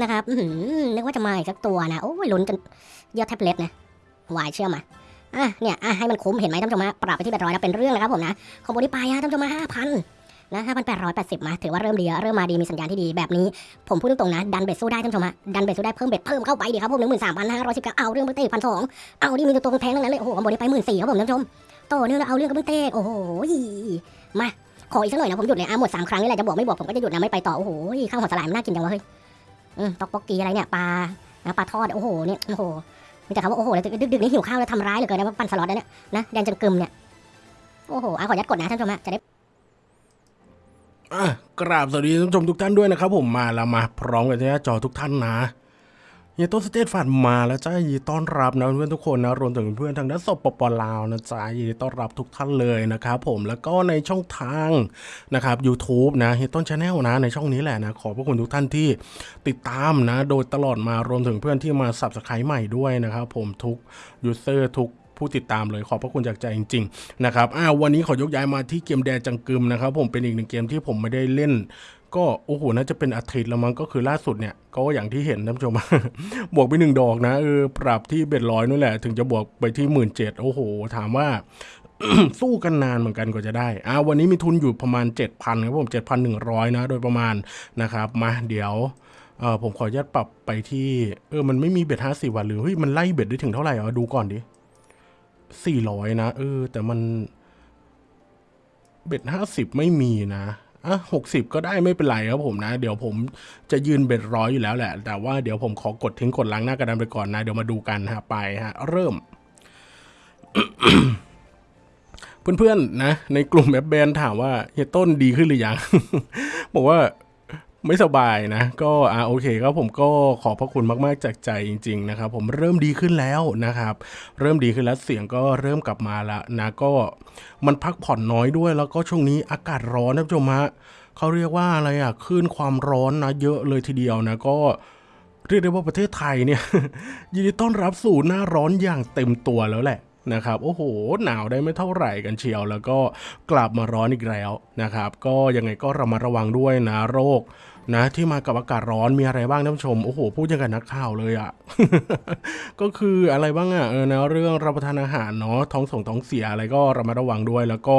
นะครับนึกว่าจะมาอีกสักตัวนะ โอ้ยลุ้นจนเยี่ยวแทบเล็ดนะ wild เชื่อมมาอะเนี่ยอะให้มันคุ้มเห็นไหมท่านผู้ชมฮะปรับไปที่ bet ร้อยนะเป็นเรื่องนะครับผมนะ combo นี้ไปฮะท่านผู้ชมห้าพันนะห้าพันแปดร้อยแปดสิบมาถือว่าเริ่มดีเริ่มมาดีมีสัญญาณที่ดีแบบนี้ ผมพูดตรงๆนะ ดัน bet สู้ได้ท่านผู้ชมฮะดัน bet สู้ได้เพิ่ม bet เพิ่มเข้าไปดิครับผมหนึ่งหมื่นสามพันห้าร้อยสิบเก้าเอาเรื่องเบิ้งเต้พันสองเอาดิมีตัวตรงแทงทั้งนั้นเลยโอ้โห combo นี้ไปหมื่นสี่ครับผมท่านผู้ชมต่อเนื่องแล้วเอาเรื่องกับเบิ้งเต้โอ้โหมาขออีกสักหน่อยนะผมหยุดเลยอะหมดสามครั้งนี่แหละจะบวกไม่บวกผมก็จะหยุดนะไม่ไปต่อโอ้โหข้าวหัวสลายมันน่ากินจังวะเฮ้ย ตอกปอกกีอะไรเนี่ยปลานะปลาทอดโอ้โหเนี่ยโอ้โหมีแต่คำว่าโอ้โหแล้วดึกๆนี่หิวข้าวแล้วทำร้ายเหลือเกินนะว่าปั่นสล็อตเนี่ยนะแดนจนกึมเนี่ยโอ้โหอะขอยัดกดนะท่านผู้ชมฮะจะได้อะกราบสวัสดีท่านผู้ชมทุกท่านด้วยนะครับผมมาแล้วมาพร้อมกันที่หน้าจอทุกท่านนะ ยต้นสเตทฟันมาแล้วจ้ายินดีต้อนรับนะเพื่อนทุกคนนะรวมถึงเพื่อนทางด้านสปปลาวนะจ๊ะยินดีต้อนรับทุกท่านเลยนะครับผมแล้วก็ในช่องทางนะครับ YouTube นะเฮียต้น Channel นะในช่องนี้แหละนะขอบพระคุณทุกท่านที่ติดตามนะโดยตลอดมารวมถึงเพื่อนที่มา subscribe ใหม่ด้วยนะครับผมทุก user ทุกผู้ติดตามเลยขอบพระคุณจากใจจริงๆนะครับอ้าววันนี้ขอยกย้ายมาที่เกมแดนจังกึมนะครับผมเป็นอีกหนึ่งเกมที่ผมไม่ได้เล่น ก็โอ้โหน่าจะเป็นอาทิตย์แล้วมั้งก็คือล่าสุดเนี่ยก็อย่างที่เห็นท่านผู้ชม บวกไปหนึ่งดอกนะเออปรับที่ bet ร้อยนั่นแหละ ถึงจะบวกไปที่หมื่นเจ็ดโอ้โห ถามว่า สู้กันนานเหมือนกันกว่าจะได้อ่าวันนี้มีทุนอยู่ประมาณ 7,000ครับผม 7,100 นะ โดยประมาณนะครับ มาเดี๋ยวเออผมขออนุญาตปรับไปที่เออมันไม่มีเบ็ดห้าสิบวันหรือเฮ้ยมันไล่เบ็ดได้ถึงเท่าไหร่อะดูก่อนดิสี่ร้อยนะเออแต่มันเบ็ดห้าสิบไม่มีนะ อะหกสิบก็ได้ไม่เป็นไรครับผมนะ เดี๋ยวผมจะยืนเบ็ดร้อยอยู่แล้วแหละ แต่ว่าเดี๋ยวผมขอกดทิ้งกดล้างหน้ากระดานไปก่อนนะ เดี๋ยวมาดูกันฮะไปฮะ เริ่มเพื่อนๆนะ ในกลุ่มแอปแบนถามว่าเฮียต้นดีขึ้นหรือยัง บอกว่า ไม่สบายนะ ก็อ่าโอเคครับผมก็ขอบพระคุณมาก ๆ จากใจจริง ๆ นะครับ ผมเริ่มดีขึ้นแล้วนะครับ เริ่มดีขึ้นแล้วเสียงก็เริ่มกลับมาแล้วนะก็มันพักผ่อนน้อยด้วย แล้วก็ช่วงนี้อากาศร้อนนะผู้ชมฮะเขาเรียกว่าอะไรอะคลื่นความร้อนนะเยอะเลยทีเดียวนะก็เรียกได้ว่าประเทศไทยเนี่ยยินดีต้อนรับสู่หน้าร้อนอย่างเต็มตัวแล้วแหละนะครับโอ้โหหนาวได้ไม่เท่าไหร่กันเชียว แล้วก็กลับมาร้อนอีกแล้วนะครับ ก็ยังไงก็ระมัดระวังด้วยนะโรค นะที่มากับอากาศร้อนมีอะไรบ้างท่านผู้ชม โอ้โห พูดยังกับนักข่าวเลยอะ่ะ ก็คืออะไรบ้างอะ่ะเออนะเรื่องรับประทานอาหารเนาะท้องส่งท้องเสียอะไรก็ระมัดระวังด้วย แล้วก็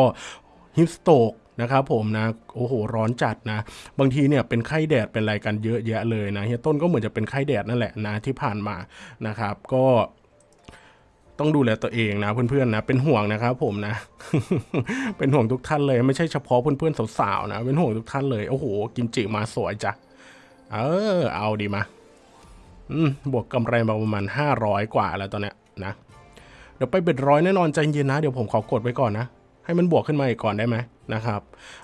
ฮิปสโตกนะครับผมนะโอ้โหร้อนจัดนะ บางทีเนี่ยเป็นไข้แดดเป็นอะไรกันเยอะแยะเลยนะเฮียต้นก็เหมือนจะเป็นไข้แดดนั่นแหละนะที่ผ่านมานะครับ ก็ ต้องดูแลตัวเองนะเพื่อนๆนะเป็นห่วงนะครับผมนะ เป็นห่วงทุกท่านเลยไม่ใช่เฉพาะเพื่อนๆสาวๆนะ เป็นห่วงทุกท่านเลย โอ้โห กิมจิมาสวยจ้ะเออ เอาดีมาอืมบวกกำไรมาประมาณห้าร้อยกว่าแล้วตอนเนี้ยนะ เดี๋ยวไปเบ็ดร้อยแน่นอนใจเย็นนะ เดี๋ยวผมขอกดไว้ก่อนนะให้มันบวกขึ้นมาอีกก่อนได้ไหมนะครับ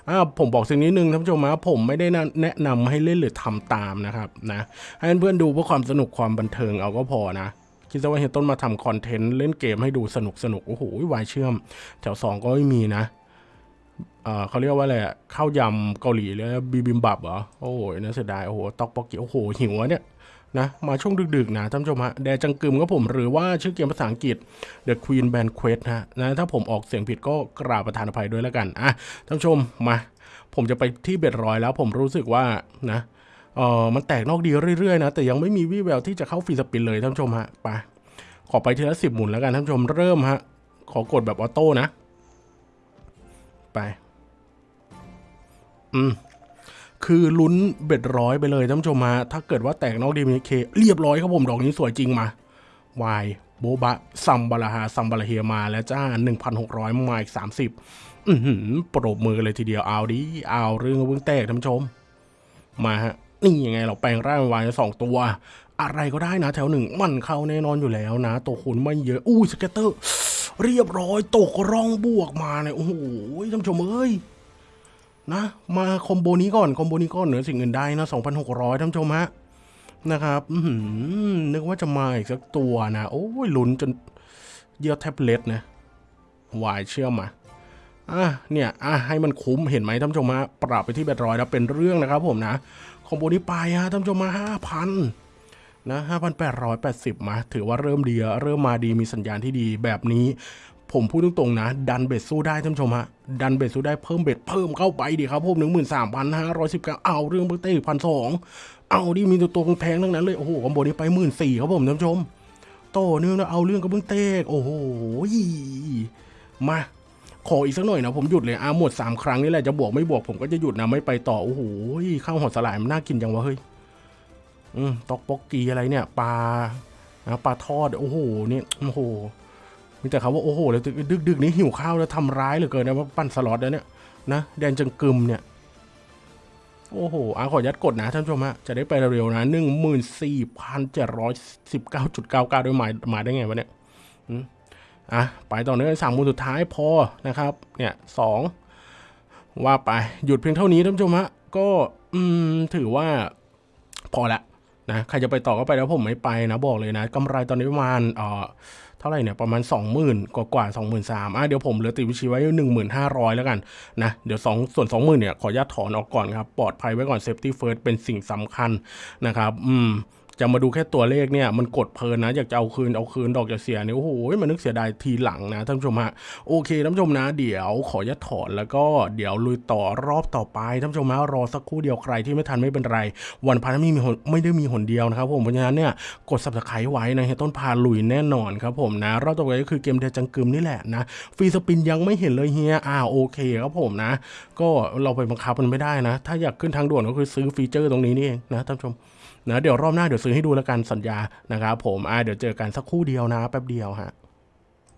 อ่าผมบอกสิ่งนี้หนึ่งท่านผู้ชมนะผมไม่ได้แนะนำให้เล่นหรือทำตามนะครับนะให้เพื่อนๆดูเพื่อความสนุกความบันเทิงเอาก็พอนะ คิดซะว่าเฮียต้นมาทำคอนเทนต์เล่นเกมให้ดูสนุกสนุกโอ้โหวายเชื่อม แถวสองก็ไม่มีนะเขาเรียกว่าอะไรข้าวยำเกาหลีแล้วบีบิมบับเหรอ โอ้ยน่าเสียดาย โอ้โหตอกปอกกิโอ้โห หิวเนี่ยนะมาช่วงดึกๆนะท่านผู้ชมฮะแดจังกึมก็ผมหรือว่าชื่อเกมภาษาอังกฤษ The Queen Banquet ฮะนะถ้าผมออกเสียงผิดก็กราบประทานอภัยด้วยแล้วกันอะท่านผู้ชมมา ผมจะไปที่เบ็ดร้อยแล้วผมรู้สึกว่านะ เออมันแตกนอกดีเรื่อยๆนะแต่ยังไม่มีวี่แววที่จะเข้าฟรีสปินเลยท่านผู้ชมฮะไปขอไปทีละสิบหมุนแล้วกันท่านผู้ชมเริ่มฮะขอกดแบบออโต้นะ ไป อืมคือลุ้นเบ็ดร้อยไปเลยท่านผู้ชมมาถ้าเกิดว่าแตกนอกดีมีเคเรียบร้อยครับผมดอกนี้สวยจริงมาวายโบบะซัมบาลาฮาซัมบาลาเฮียมาแล้วจ้า 1,600มาอีก 30 อือหือปรบมือเลยทีเดียวเอาดิ เอาเรื่องเพิ่งแตกท่านผู้ชม มาฮะ นี่ยังไงเราแปลงร่างวายสองตัว อะไรก็ได้นะแถวหนึ่งมันเข้าแน่นอนอยู่แล้วนะ ตัวคุณไม่เยอะอู้สเก็ตเตอร์ เรียบร้อยตกร่องบวกมาเนี่ยโอ้โหท่านชมเอ้ยนะมาคอมโบนี้ก่อนคอมโบนี้ก่อนเหนือสิ่งอื่นใดนะ2,600ท่านชมฮะนะครับอืนึกว่าจะมาอีกสักตัวนะโอ้ยลุ้นจนเยี่ยวแทบเล็ดนะ wild เชื่อมมาอะเนี่ยอะให้มันคุ้มเห็นไหมท่านผู้ชมฮะปรับไปที่ bet ร้อยแล้วเป็นเรื่องนะครับผมนะ combo นี้ไปฮะท่านผู้ชมมาห้าพันนะห้าพันแปดร้อยแปดสิบมา ถือว่าเริ่มดีเริ่มมาดีมีสัญญาณที่ดีแบบนี้ ผมพูดตรงๆนะ ดัน bet สู้ได้ท่านผู้ชมฮะ ดัน bet สู้ได้เพิ่ม bet เพิ่มเข้าไปดิครับผมหนึ่งหมื่นสามพันห้าร้อยสิบเก้าเอาเรื่องเบอร์เต้พันสองเอาดิมีตัวตัวแพงทั้งนั้นเลยโอ้โหคอมโบนี้ไปหมื่นสี่ครับผมท่านผู้ชมโตเนื่องแล้วเอาเรื่องกับเบื้องเต้โอ้โหมา ขออีกสักหน่อยนะผมหยุดเลยอะหมดสามครั้งนี่แหละจะบวกไม่บวกผมก็จะหยุดนะไม่ไปต่อโอ้โหข้าวหอดสลายมันน่ากินจังวะเฮ้ยอืมตอกปอกกีอะไรเนี่ยปลานะปลาทอดโอ้โหนี่โอ้โหมีแต่คำว่าโอ้โหแล้วดึกดึกนี้หิวข้าวแล้วทำร้ายเหลือเกินนะว่าปั้นสล็อตแล้วเนี่ยนะแดนจังกึมเนี่ยโอ้โหอะขอยัดกดนะท่านผู้ชมฮะจะได้ไปเร็วๆนะหนึ่งหมื่นสี่พันเจ็ดร้อยสิบเก้าจุดเก้าเก้าด้วยหมายหมายได้ไงวะเนี่ย อะไปต่อเนื่องสามมูลสุดท้ายพอนะครับเนี่ยสองว่าไปหยุดเพียงเท่านี้ท่านผู้ชมฮะก็อืมถือว่าพอละนะใครจะไปต่อก็ไปแล้วผมไม่ไปนะบอกเลยนะกำไรตอนนี้ประมาณเอ่อเท่าไหร่เนี่ยประมาณ 20,000 กว่ากว่า23,000อะเดี๋ยวผมเหลือติดวิชีไว้ 1,500 แล้วกันนะเดี๋ยวสองส่วน 20,000เนี่ยขออนุญาตถอนออกก่อนครับ ปลอดภัยไว้ก่อน safety first เป็นสิ่งสำคัญนะครับ อืม จะมาดูแค่ตัวเลขเนี่ยมันกดเพลินนะอยากจะเอาคืนเอาคืนดอกจะเสียเนี่ยโอ้โหมันนึกเสียดายทีหลังนะท่านผู้ชมฮะโอเคท่านผู้ชมนะ เดี๋ยวขอยัดถอนแล้วก็เดี๋ยวลุยต่อรอบต่อไปท่านผู้ชมฮะรอสักครู่เดียวใครที่ไม่ทันไม่เป็นไร วันพันไม่มีหนไม่ได้มีหนเดียวนะครับผมเพราะฉะนั้นเนี่ยกด subscribe ไว้นะเฮยต้นพาลุยแน่นอนครับผมนะรอบต่อไปก็คือเกมเดจังกึมนี่แหละนะฟรีสปินยังไม่เห็นเลยเฮียอ่าโอเคครับผมนะ ก็เราไปบังคับมันไม่ได้นะ ถ้าอยากขึ้นทางด่วนก็คือซื้อฟีเจอร์ตรงนี้นี่เองนะท่านผู้ชม นะเดี๋ยวรอบหน้าเดี๋ยวซื้อให้ดูแล้วกันสัญญานะครับผมอ่าเดี๋ยวเจอกันสักครู่เดียวนะแป๊บเดียวฮะ